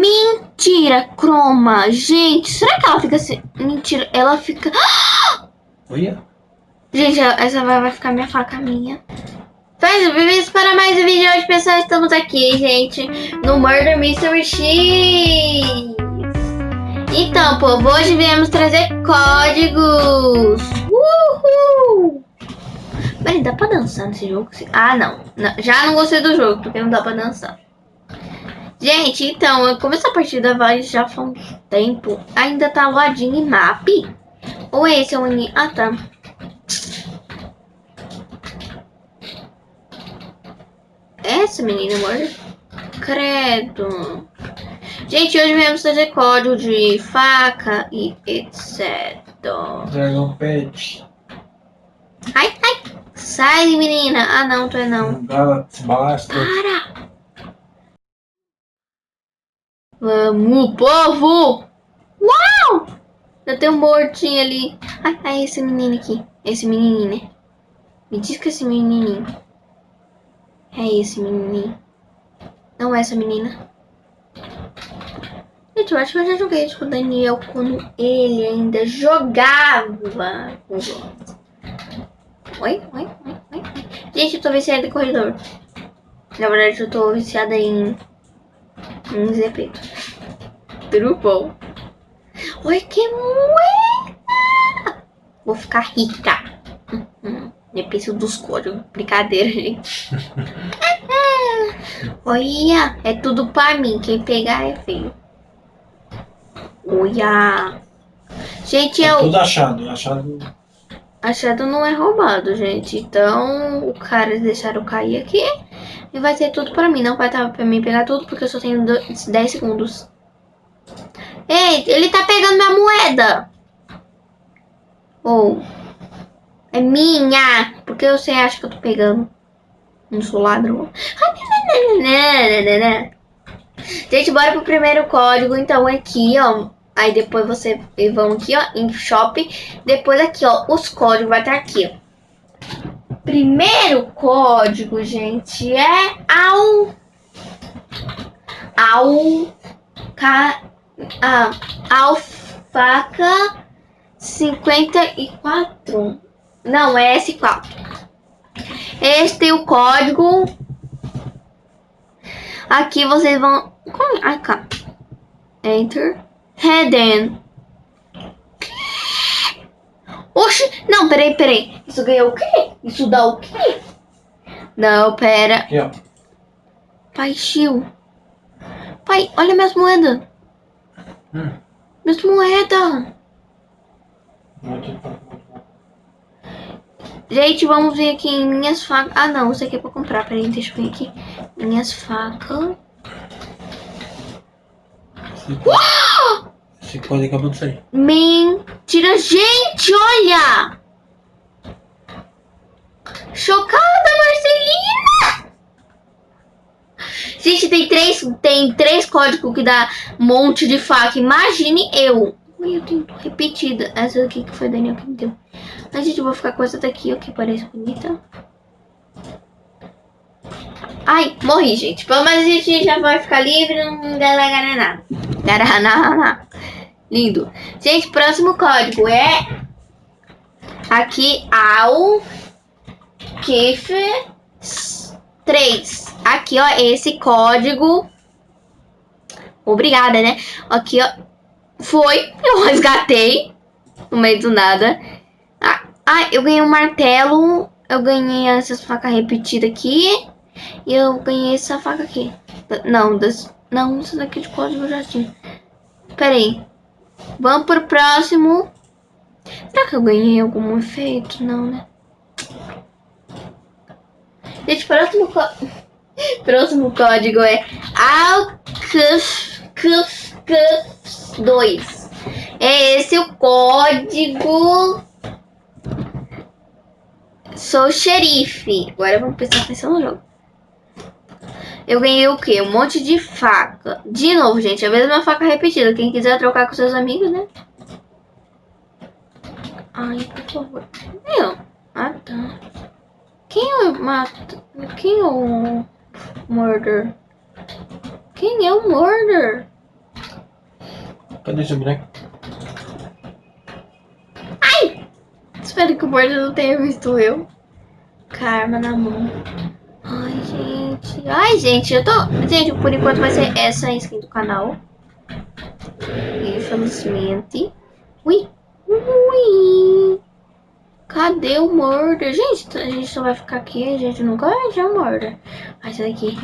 Mentira, croma. Gente, será que ela fica assim? Mentira, ela fica... Olha. Gente, essa vai, vai ficar minha faca minha. Faz o vídeo para mais um vídeo hoje, pessoal. Estamos aqui, gente, no Murder Mystery X. Então, povo, hoje viemos trazer códigos. Uhul! Peraí, dá pra dançar nesse jogo? Ah, não. não. Já não gostei do jogo, porque não dá pra dançar. Gente, então, como essa partida vai já faz um tempo, ainda tá loadinho em map? Ou esse é o... Ah, tá. Essa menina morre? Credo. Gente, hoje viemos trazer código de faca e etc. Dragon Pet. Ai, ai. Sai, menina. Ah, não, tu é não. Galaxy. Para. Vamos, povo. Uau! Eu tenho um mortinho ali. Ai, ai, esse menino aqui. Esse menininho, né? Me diz que esse menininho. É esse menininho. Não é essa menina. Gente, eu acho que eu já joguei isso com o Daniel quando ele ainda jogava Oi, oi, oi, oi. Gente, eu tô viciada em corredor. Na verdade, eu tô viciada em... Zé Preto. Tudo Oi, que moeda! Vou ficar rica. Hum, hum. Depende dos códigos. Brincadeira, gente. Olha, é tudo pra mim. Quem pegar é feio. Olha. Gente, é eu... tudo achado. Achado... Achado não é roubado, gente. Então, o cara deixaram cair aqui. E vai ser tudo pra mim. Não vai estar pra mim pegar tudo, porque eu só tenho 10 segundos. Ei, ele tá pegando minha moeda. Ou... Oh. É minha! Porque você acha que eu tô pegando? Não sou ladrão. Gente, bora pro primeiro código. Então, aqui, ó. Aí depois você vão aqui, ó, em shop. Depois aqui, ó, os códigos vai estar aqui, ó. Primeiro código, gente, é ao... Ao... Ca, ah, alfaca 54. Não, é S4. Este é o código. Aqui vocês vão... Ah, cá. Enter. Hidden. Oxi, não, peraí, peraí. Isso ganha o quê? Isso dá o quê? Não, pera. Aqui, ó. Pai, Chiu. Pai, olha minhas moedas. Hum. Minhas moedas. Gente, vamos ver aqui em minhas facas. Ah, não, isso aqui é pra comprar. Peraí, deixa eu ver aqui. Minhas facas. Esse pode acabou de sair. Mentira, gente, olha! Chocada, Marcelina! Gente, tem três, tem três códigos que dá um monte de faca. Imagine eu. Eu tenho repetida. Essa aqui que foi Daniel que me deu. Mas, gente, eu vou ficar com essa daqui, ó, que parece bonita. Ai, morri, gente. Pelo menos a gente já vai ficar livre, não garananá. Garananá. Lindo. Gente, próximo código é... Aqui, ao... Kif... 3. Aqui, ó, esse código... Obrigada, né? Aqui, ó. Foi, eu resgatei. No meio do nada. Ah, eu ganhei um martelo. Eu ganhei essas facas repetidas aqui. E eu ganhei essa faca aqui. Não, das, não, essa daqui de código eu já tinha. Pera aí. Vamos pro próximo. Será que eu ganhei algum efeito? Não, né? Gente, próximo, próximo código é ALCUF2. É esse o código Sou xerife. Agora vamos prestar atenção no jogo. Eu ganhei o quê? Um monte de faca. De novo, gente. A mesma faca repetida. Quem quiser trocar com seus amigos, né? Ai, por favor. Eu. Ah, tá. Quem é o mato? Quem é o murder? Quem é o murder? Cadê seu boneco? Espero que o bordo não tenha visto eu. Karma na mão. Ai, gente. Ai, gente, eu tô... Gente, por enquanto vai ser essa a skin do canal. Infelizmente. Ui. Ui. Cadê o Murder? Gente, a gente só vai ficar aqui. A gente nunca vai o Murder. Ai, essa daqui.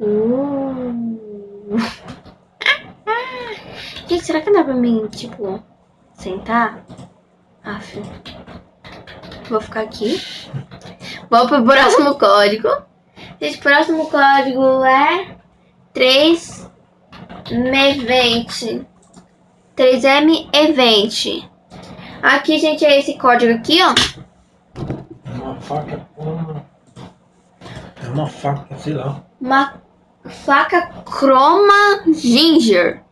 Uh. Gente, será que dá pra mim, tipo, sentar? Aff. Vou ficar aqui. Vou pro próximo código. Gente, o próximo código é 3M20. 3M Event. Aqui, gente, é esse código aqui, ó. É uma faca. com- É uma faca, sei lá. Uma faca Chroma Ginger.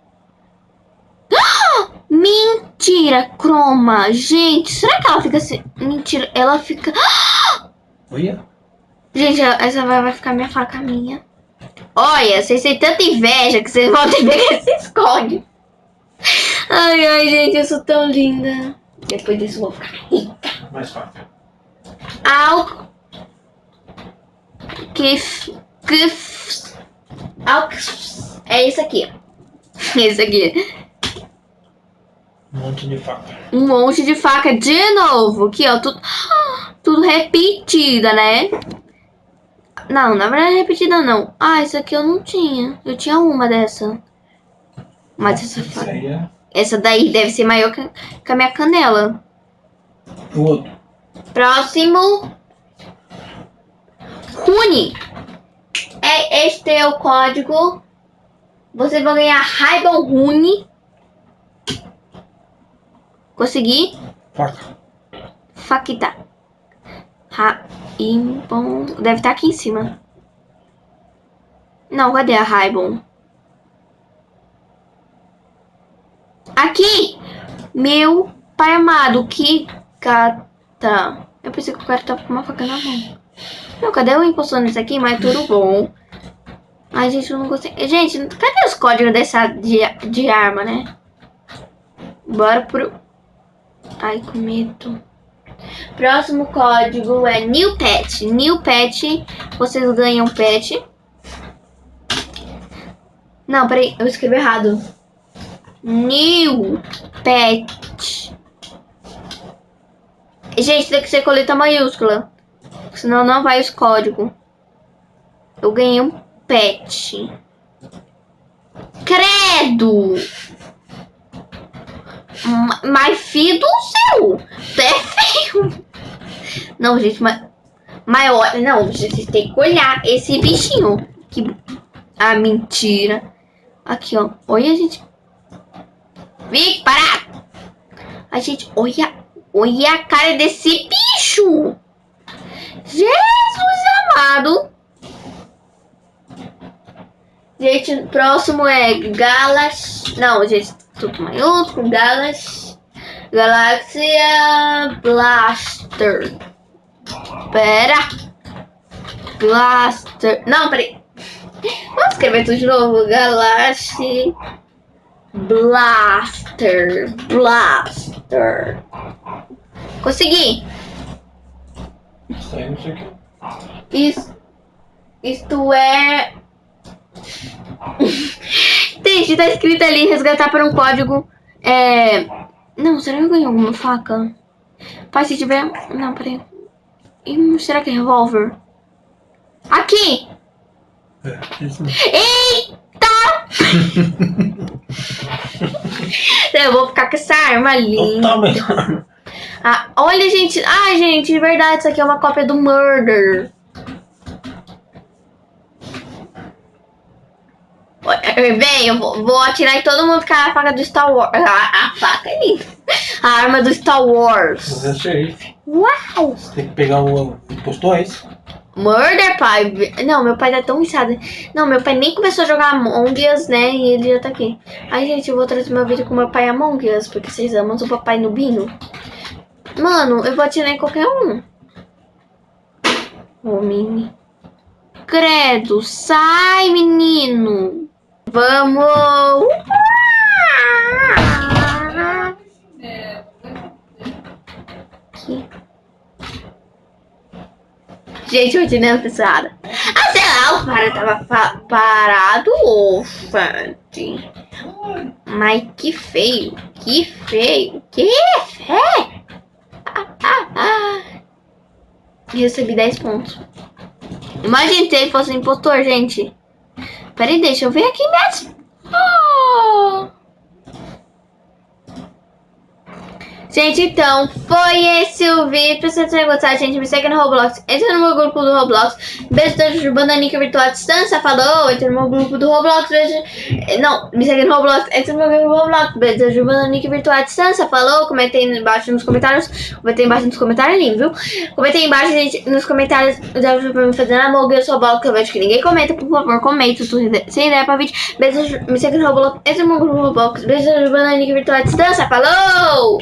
Ah! Mentira, Chroma. Gente, será que ela fica assim? Mentira, ela fica... Olha. Gente, essa vai, ficar minha faca minha. Olha, vocês têm tanta inveja que vocês vão ter que esses códigos. Ai, ai, gente, eu sou tão linda. Depois disso eu vou ficar rica. Mais faca. Alco... Que... f- Que... f- Alco... É isso aqui, ó. Esse aqui. Um monte de faca. Um monte de faca de novo. Aqui, ó. Tudo, tudo repetida, né? Não, na verdade é repetida não. Ah, essa aqui eu não tinha. Eu tinha uma dessa. Mas essa Isso aí é Essa daí deve ser maior que, a minha canela. o outro. Próximo. Rune. É, este é o código. Vocês vão ganhar Raibon Rune. Consegui? Faca. Faquita. Raibon. Deve estar aqui em cima. Não, cadê a Raibon? Aqui! Meu pai amado, que gata. Eu pensei que o cara tava com uma faca na mão. Não, cadê o impostor nisso aqui? Mas tudo bom. Ai, gente, eu não gostei. Gente, cadê os códigos dessa de, de arma, né? Bora pro... Ai, com medo. Próximo código é New Pet. New Pet, vocês ganham pet. Não, peraí, eu escrevi errado. New Pet. Gente, tem que ser com letra maiúscula. Senão não vai os códigos. Eu ganhei um pet. Credo! Ma- Mas filho do! Tu é feio! Não, gente, mas. Olha, não, vocês têm que olhar esse bichinho. Que. Ah, mentira. Aqui, ó. Olha, gente. Vem, parar! A gente, olha. Olha a cara desse bicho! Jesus amado! Gente, próximo é Galas. Não, gente, tudo maiúsculo. Galas. Galáxia Blaster. Pera. Blaster. Não, peraí. Vamos escrever tudo de novo. Galáxia Blaster. Blaster. Consegui. Isso, isto é. Gente, tá escrito ali resgatar para um código. É. Não, será que eu ganhei alguma faca? Pai, se tiver. Não, peraí. Será que é revólver? Aqui! É, isso mesmo. Eu vou ficar com essa arma linda. Totalmente. Ah, olha, gente. Ai, gente, de verdade, isso aqui é uma cópia do Murder. Bem, eu vou, vou atirar em todo mundo com a faca do Star Wars. A, a faca aí. A arma do Star Wars. Você é xerife. Uau! Você tem que pegar o impostor, é isso? Murder, pai. Não, meu pai tá tão inchado. Não, meu pai nem começou a jogar Among Us, né? E ele já tá aqui. Ai, gente, eu vou trazer meu vídeo com meu pai Among Us, porque vocês amam o papai nubinho. Mano, eu vou atirar em qualquer um. Ô, mini. Credo, sai, menino. Vamos! Gente, Gente, hoje nem pesada. Ah, sei lá, o cara tava parado, ofante. Mas que feio, que feio, que feio. Ah, ah, ah. Recebi 10 pontos. Imagina se ele fosse um impostor, gente. Peraí, deixa eu ver aqui mesmo. Oh. Gente, então, foi esse o vídeo. Se vocês tenham gostado, gente, me segue no Roblox. Entra no meu grupo do Roblox. Beijo todos de Bananica Virtual à Distância. Falou, entra no meu grupo do Roblox. Beijo. Não, me segue no Roblox. Entra no meu grupo do Roblox. Beijo de Bananica Virtual à Distância. Falou, comentem embaixo nos comentários. Comentem embaixo nos comentários, lindo, viu? Comentem embaixo, gente, nos comentários. Já pra me fazer amor, eu sou bola, que eu vejo que ninguém comenta. Por favor, comenta. Sem ideia pra vídeo. Beijo, me segue no Roblox. Entra no meu grupo do Roblox. Beijo de Bananica Virtual à Distância. Falou!